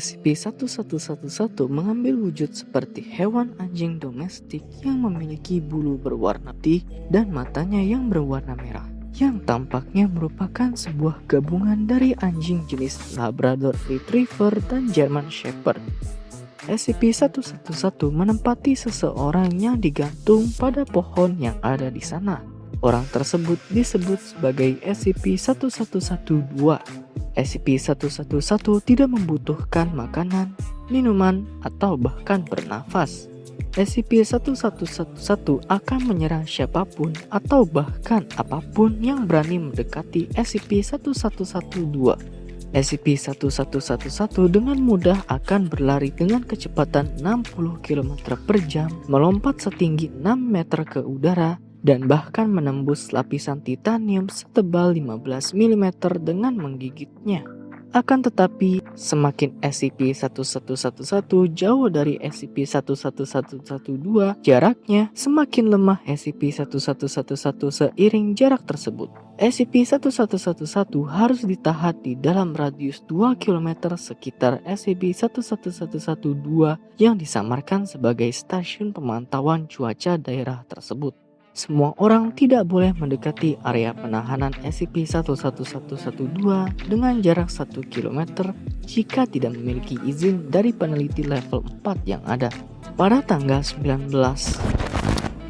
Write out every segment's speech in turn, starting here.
SCP-1111 mengambil wujud seperti hewan anjing domestik yang memiliki bulu berwarna putih dan matanya yang berwarna merah yang tampaknya merupakan sebuah gabungan dari anjing jenis Labrador Retriever dan German Shepherd. SCP-111 menempati seseorang yang digantung pada pohon yang ada di sana. Orang tersebut disebut sebagai SCP-1112 SCP-111 tidak membutuhkan makanan, minuman, atau bahkan bernafas. SCP-1111 akan menyerang siapa pun atau bahkan apa pun yang berani mendekati SCP-1112. SCP-1111 dengan mudah akan berlari dengan kecepatan 60 km per jam, melompat setinggi 6 meter ke udara, dan bahkan menembus lapisan titanium setebal 15 mm dengan menggigitnya. Akan tetapi, semakin SCP-1111 jauh dari SCP-11112 jaraknya, semakin lemah SCP-1111 seiring jarak tersebut. SCP-1111 harus ditahan di dalam radius 2 km sekitar SCP-11112 yang disamarkan sebagai stasiun pemantauan cuaca daerah tersebut. Semua orang tidak boleh mendekati area penahanan SCP-11112 dengan jarak 1 km jika tidak memiliki izin dari peneliti level 4 yang ada. Pada tanggal 19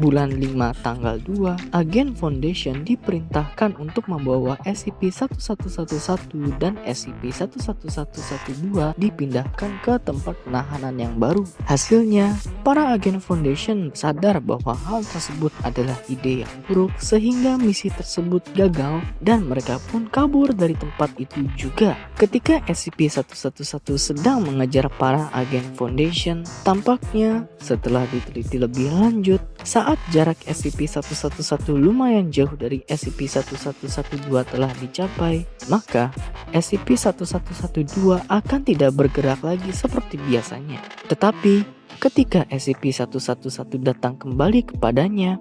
bulan 5 tanggal 2, agen Foundation diperintahkan untuk membawa SCP-1111 dan SCP-11112 dipindahkan ke tempat penahanan yang baru. Hasilnya, para agen Foundation sadar bahwa hal tersebut adalah ide yang buruk sehingga misi tersebut gagal dan mereka pun kabur dari tempat itu juga. Ketika SCP-111 sedang mengejar para agen Foundation, tampaknya setelah diteliti lebih lanjut, saat jarak SCP-111 lumayan jauh dari SCP-1112 telah dicapai, maka SCP-1112 akan tidak bergerak lagi seperti biasanya. Tetapi, ketika SCP-111 datang kembali kepadanya,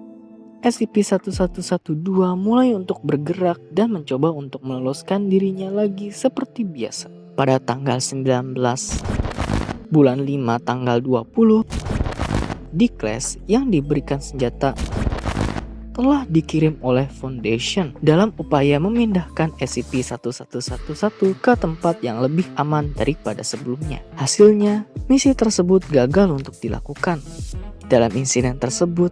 SCP-1112 mulai untuk bergerak dan mencoba untuk meloloskan dirinya lagi seperti biasa. Pada tanggal 19 bulan 5 tanggal 20 di kelas yang diberikan senjata telah dikirim oleh Foundation dalam upaya memindahkan SCP-1111 ke tempat yang lebih aman daripada sebelumnya. Hasilnya, misi tersebut gagal untuk dilakukan. Dalam insiden tersebut,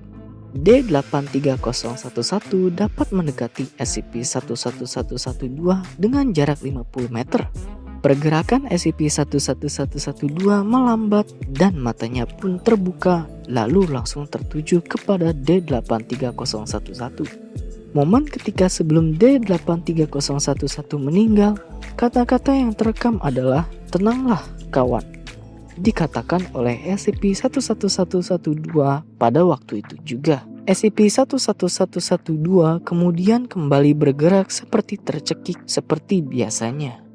D83011 dapat mendekati SCP-11112 dengan jarak 50 meter. Pergerakan SCP-11112 melambat dan matanya pun terbuka lalu langsung tertuju kepada D83011. Momen ketika sebelum D83011 meninggal, kata-kata yang terekam adalah tenanglah kawan. Dikatakan oleh SCP-11112 pada waktu itu juga. SCP-11112 kemudian kembali bergerak seperti tercekik seperti biasanya.